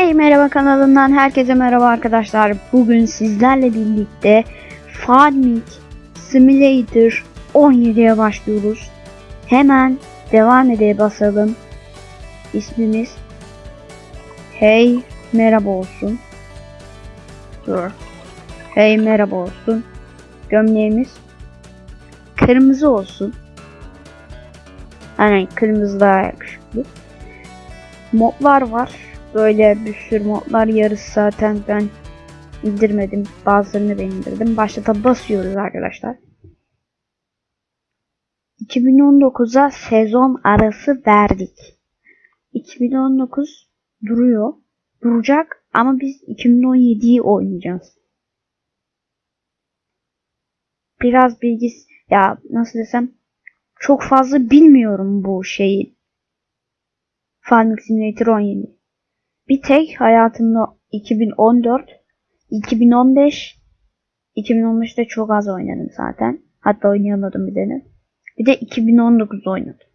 Hey merhaba kanalımdan herkese merhaba arkadaşlar. Bugün sizlerle birlikte Farming Simulator 17'ye başlıyoruz. Hemen devam edeye basalım. İsmimiz Hey merhaba olsun. Dur. Hey merhaba olsun. Gömleğimiz kırmızı olsun. Aynen kırmızı daha yakışıklı. Modlar var. Böyle bir sürü modlar yarısı zaten ben indirmedim. Bazılarını ben indirdim. Başlata basıyoruz arkadaşlar. 2019'a sezon arası verdik. 2019 duruyor. Duracak ama biz 2017'yi oynayacağız. Biraz bilgis ya nasıl desem çok fazla bilmiyorum bu şeyi. Farming Simulator 17. Bir tek hayatımda 2014, 2015, 2015'te çok az oynadım zaten. Hatta oynayamadım bir tane. Bir de 2019 oynadım.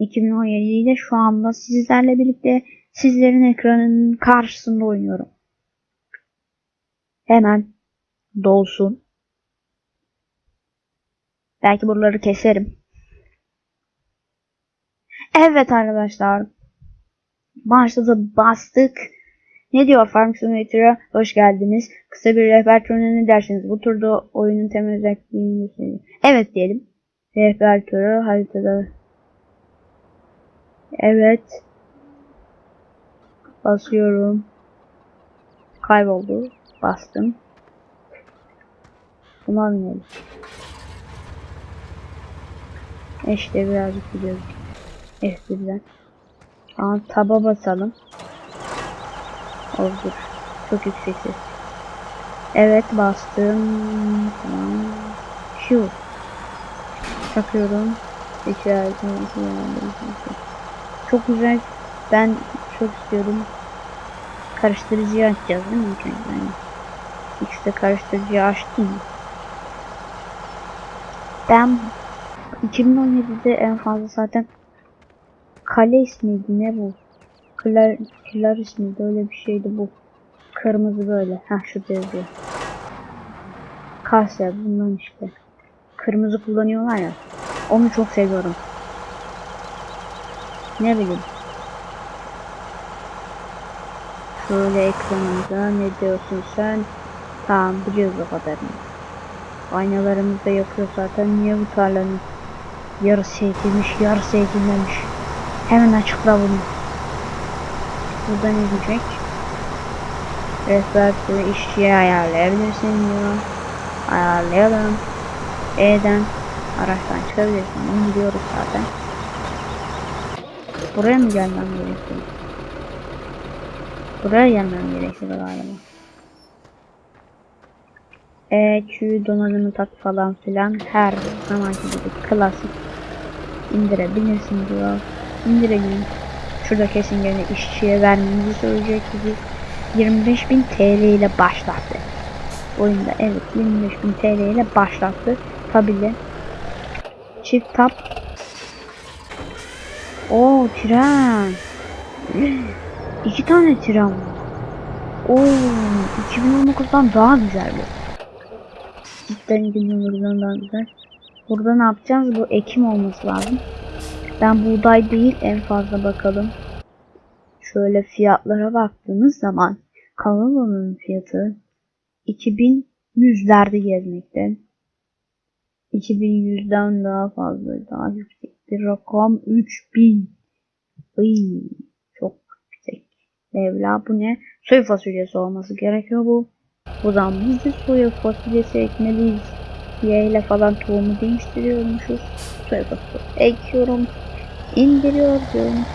2017'yi de şu anda sizlerle birlikte sizlerin ekranının karşısında oynuyorum. Hemen dolsun. Belki buraları keserim. Evet arkadaşlar. Başladı bastık. Ne diyor Farm Simulator'a? Hoş geldiniz. Kısa bir rehber turuna ne dersiniz? Bu turda oyunun temel özelliklerini söyleyeyim. Evet diyelim. Rehber turu haritada. Evet. Basıyorum. Kayboldu. Bastım. Buna binelim. İşte birazcık gidiyoruz. F1'den. Aa, taba basalım. Olur. Çok yüksek ses. Evet bastım. Tamam. Şu. Takıyorum. İşaretini Çok güzel. Ben çok istiyorum. Karıştırıcıyı açacağız değil mi? Önce yani. De karıştırıcıyı açtım. Ben 2017'de en fazla zaten Kale ismiydi ne bu? Klar, Klar ismiydi öyle bir şeydi bu. Kırmızı böyle. Ha şu yazıyor. Kasya bundan işte. Kırmızı kullanıyorlar ya. Onu çok seviyorum. Ne bileyim. Şöyle ekranımıza ne diyorsun sen? Tamam biliyoruz o kadarını. Aynalarımız da yakıyor zaten. Niye bu tarlanın yarısı ekilmiş yarısı ekilmemiş. Hemen açıkla bunu. Burada ne diyecek? Rehber işçiye ayarlayabilirsin diyor. Ayarlayalım. E'den araçtan çıkabilirsin. Onu biliyoruz zaten. Buraya mı gelmem gerekiyor? Buraya gelmem gerekiyor galiba. E, Q donanımı tak falan filan her zamanki gibi klasik indirebilirsin diyor indirelim. Şurada kesin gene işçiye vermemizi söyleyecek gibi 25.000 TL ile başlattı. Oyunda evet 25.000 TL ile başlattı. Tabi çift tap o tren iki tane tren var. Oo 2019'dan daha güzel bu. Cidden 2019'dan daha güzel. Burada ne yapacağız? Bu Ekim olması lazım. Ben buğday değil en fazla bakalım. Şöyle fiyatlara baktığımız zaman kavano'nun fiyatı 2100'lerde gezmekte. 2100'den daha fazla, daha yüksek bir rakam 3000. Iy, çok yüksek. Mevla bu ne? Soya fasulyesi olması gerekiyor bu. O zaman biz de soya fasulyesi ekmeliyiz. Y ile falan tohumu değiştiriyormuşuz. Soya fasulyesi ekiyorum. İndiriyor diyorum.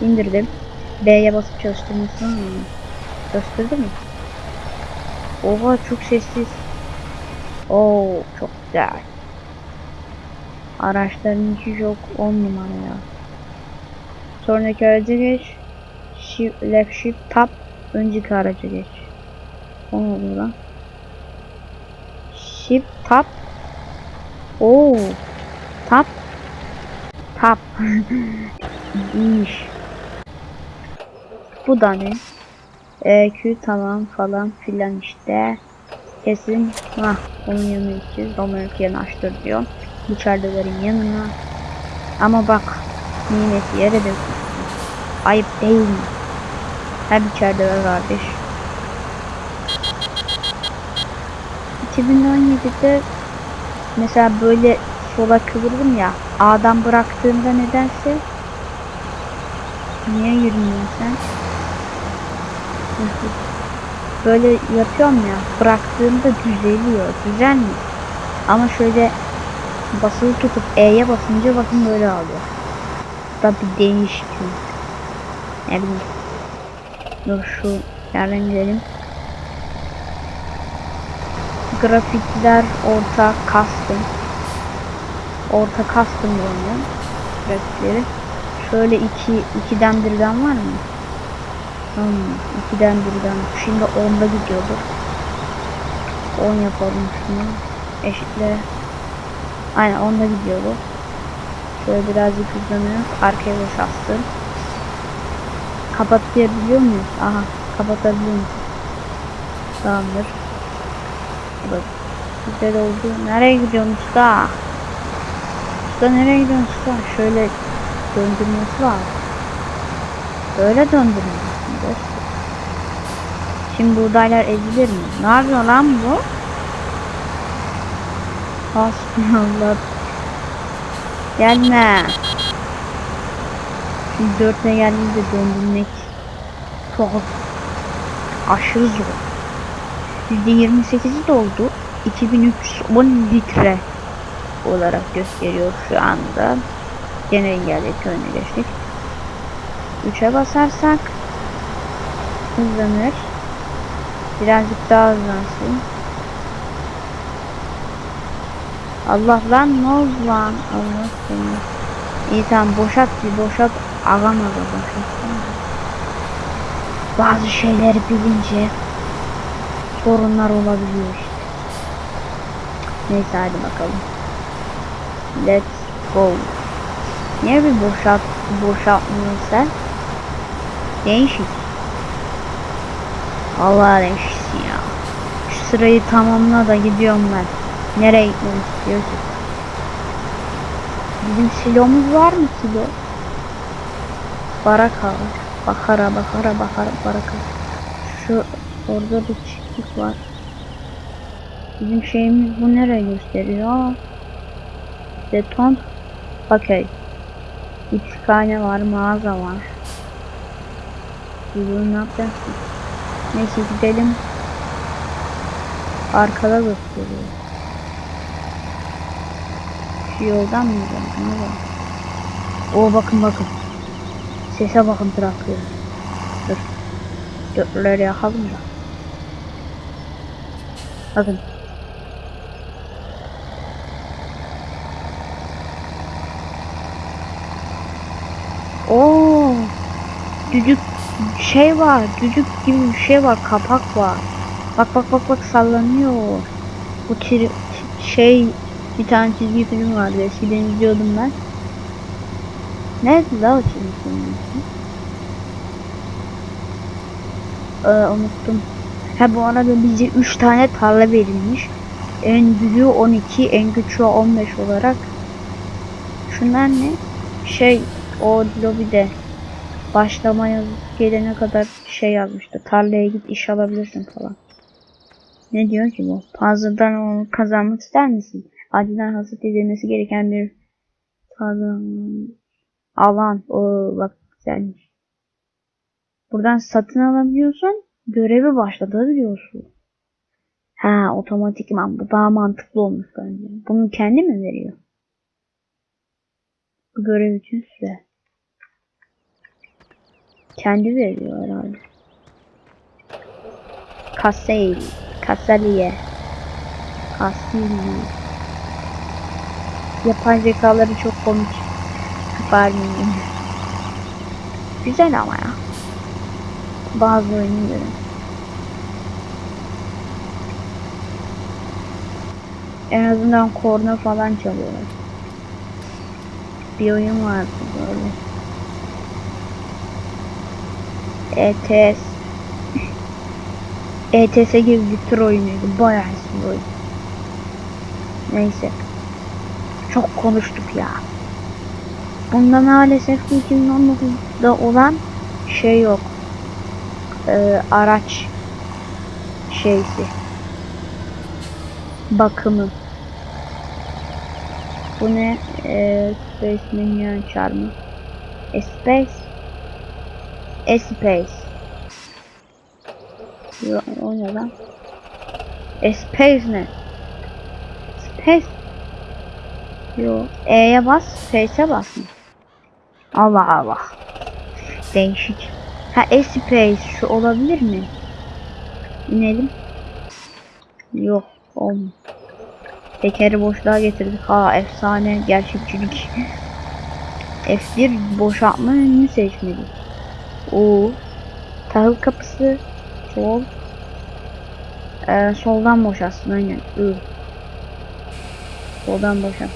İndirdim. B'ye basıp çalıştırmışsın. Gösterdi mi? Oha çok sessiz. Oo çok güzel. Araçların içi çok 10 numara ya. Sonraki araca geç. Shift, left shift tab. Önceki araca geç. O ne oluyor lan? Shift tab. Oo. Tab Tap. İyiymiş. Bu da ne? EQ tamam falan filan işte. Kesin hah onun yanına gideceğiz. Romeo yanaştır diyor. İçeridelerin yanına. Ama bak nimeti yere dökülsün. Ayıp değil mi? Hep içeride ver kardeş. 2017'de mesela böyle sola kıvırdım ya A'dan bıraktığımda nedense niye yürümüyorsun sen? Böyle yapıyorum ya bıraktığımda düzeliyor düzelmiyor ama şöyle basılı tutup E'ye basınca bakın böyle alıyor da bir değişik ne bileyim. Dur şu yerden gidelim. Grafikler orta custom orta custom oynuyor grafikleri şöyle iki ikiden birden var mı? Hmm, ikiden birden şimdi onda gidiyordur. 10 yapalım şunu. Eşitle. Aynen onda gidiyordu şöyle birazcık hızlanıyor. Arkaya boşalttım kapatabiliyor muyuz? Aha kapatabiliyor muyuz? Tamamdır. Bak. Güzel oldu. Nereye gidiyorsun usta? Usta nereye gidiyorsun usta? Şöyle döndürmesi var. Böyle döndürmesi. Şimdi buğdaylar ezilir mi? Ne yapıyor lan bu? Hasbunallah. Gelme. Şimdi dörtüne geldiğinde döndürmek çok aşırı zor. %28'i doldu. 2310 litre olarak gösteriyor şu anda. Gene engelledik önüne geçtik. 3'e basarsak hızlanır. Birazcık daha hızlansın. Allah lan ne oldu lan? Allah seni. İyi tamam boşalt bir boşalt. Ağam aga boşalt. Bazı şeyleri bilince sorunlar olabiliyor. Neyse hadi bakalım. Let's go. Niye bir boşalt boşaltmıyorsun sen? Değişik. Allah değişsin ya. Şu sırayı tamamla da gidiyorum ben. Nereye gitmek istiyorsun? Bizim silomuz var mı silo? Baraka var. Bakara bakara bakara baraka. Şu orada bir çiftlik var. Bizim şeyimiz bu nereye gösteriyor? Beton. Okey. İtişkhane var, mağaza var. Bunu ne yapacağız? Neyse gidelim. Arkada gösteriyor. Şu yoldan mı gidelim? Ne var? Oo bakın bakın. Sese bakın traktörün. Dur. Dörtleri yakalım da. Bakın. Oo. Düdük şey var. Düdük gibi bir şey var. Kapak var. Bak bak bak bak sallanıyor. Bu tri, şey bir tane çizgi film vardı. Eskiden izliyordum ben. Neydi la o çizgi film? Ee, unuttum. Ha bu arada bize 3 tane tarla verilmiş. En büyüğü 12, en küçüğü 15 olarak. Şunlar ne? Şey o lobide başlama yazısı gelene kadar şey yazmıştı. Tarlaya git iş alabilirsin falan. Ne diyor ki bu? Puzzle'dan onu kazanmak ister misin? Acilen hasat edilmesi gereken bir alan. O bak güzelmiş. Buradan satın alabiliyorsun. Görevi başlatabiliyorsun. Ha otomatikman bu daha mantıklı olmuş bence. Bunu kendi mi veriyor? Bu görev için süre. Kendi veriyor herhalde. Kasey, Kasaliye, Kasili. Yapay zekaları çok komik. Farming. Güzel ama ya. Bazı oyunları. En azından korna falan çalıyorlar. Bir oyun vardı böyle. ETS ETS gibi bir tır oyunuydu. Bayağı eski oyun. Neyse. Çok konuştuk ya. Bunda maalesef ki 2019'da olan şey yok. Ee, araç şeysi. Bakımı. Bu ne? Ee, Space Minion Charm'ı. E, Space. E, Space. Yo, o ne lan? E, Space ne? Space. Yo. E'ye bas. Space'e bas? Allah Allah. Değişik. Ha E-Space şu olabilir mi? İnelim. Yok. Olmuyor. Tekeri boşluğa getirdik. Ha efsane gerçekçilik. F1 boşaltma önünü seçmeli. O tahıl kapısı sol. Ee, soldan boşalsın aynen. I. Soldan boşalt.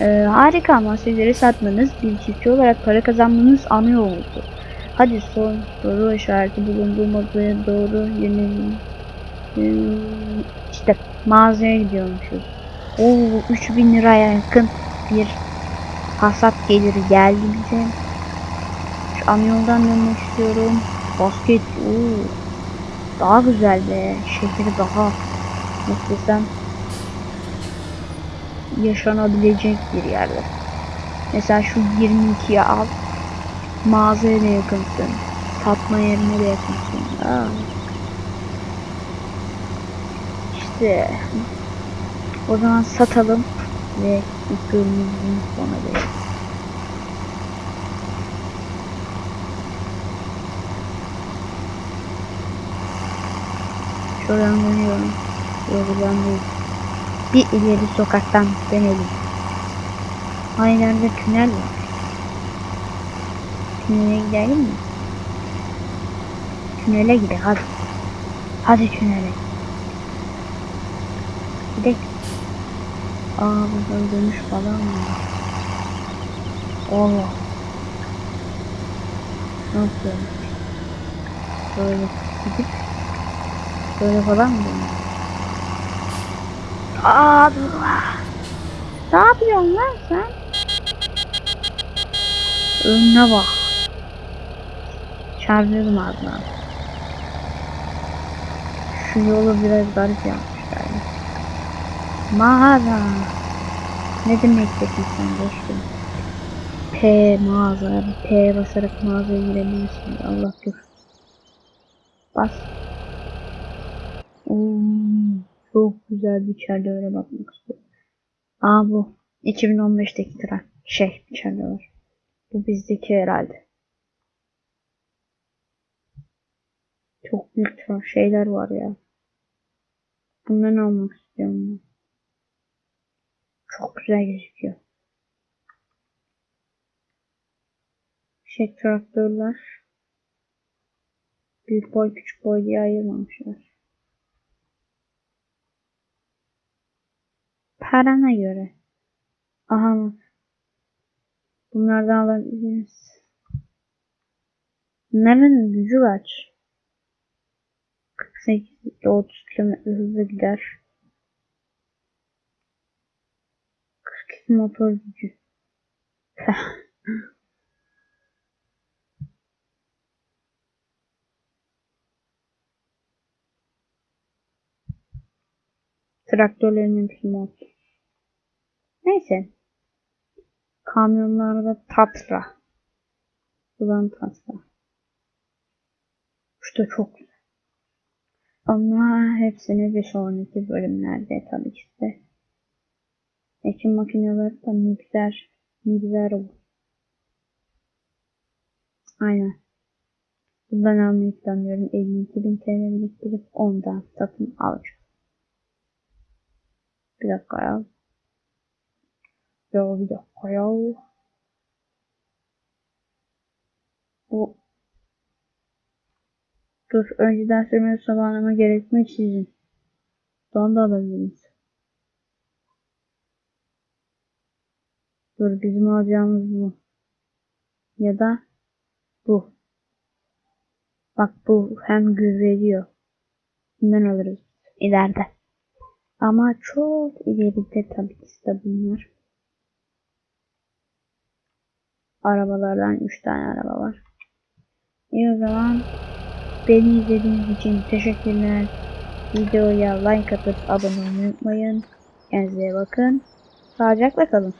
Ee, harika mahsulleri satmanız bir çiftçi olarak para kazanmanız ana yoludur. Hadi son soru işareti bulunduğu modaya doğru yönelim. Hmm, işte mağazaya gidiyormuşuz. Oo 3000 liraya yakın bir hasat geliri geldi bize. Şu ana yoldan dönmek istiyorum. Basket. Oo. Daha güzel be. Şehri daha nasıl yaşanabilecek bir yerde. Mesela şu 22'yi al. Mağazaya da yakınsın. Satma yerine de yakınsın. Aa. İşte o zaman satalım ve ilk bölümümüzün sona verelim. Yoldan değil. Bir ileri sokaktan dönelim. Aynı tünel var. Tünele gidelim mi? Tünele gidelim hadi. Hadi tünele. Gidelim. Aa buradan dönüş falan mı? Allah. Nasıl? Böyle gidip böyle falan mı dur. Ne yapıyorsun lan sen? Önüne bak. Çarpıyordum ağzına. Şu yolu biraz garip yapmışlar. Mağaza. Ne demek dedin sen dostum? P mağaza. P basarak mağazaya girebilirsin. Allah dur. Bas. Oo, çok güzel bir öyle bakmak istiyorum. Aa bu. 2015'teki tren. Şey içeride var. Bu bizdeki herhalde. Çok büyük şeyler var ya. Bundan almak istiyorum ben. Çok güzel gözüküyor. Şey traktörler. Büyük boy küçük boy diye ayırmamışlar. Parana göre. Aha. Bunlardan alabiliriz. Bunların gücü kaç? 48 ile 30 km hızla gider. 42 motor gücü. Traktörlerin hepsi mod. Neyse. Kamyonlarda Tatra. Ulan Tatra. İşte çok güzel. Ama hepsini bir sonraki bölümlerde tabii ki de. Ekim makineleri da mikser, mikser bu. Aynen. Bundan almayı planlıyorum. 52 bin TL biriktirip ondan satın alacağım. Bir dakika ya. Ya bir dakika Dur önceden sürmeli sabahlama gerekmeksizin. Don da alabiliriz. Dur bizim alacağımız bu. Ya da bu. Bak bu hem gürlediyor. Bundan alırız ileride. Ama çok ileride tabii ki de bunlar. Arabalardan 3 tane araba var. İyi o zaman beni izlediğiniz için teşekkürler. Videoya like atıp abone olmayı unutmayın. Kendinize bakın. Sağlıcakla kalın.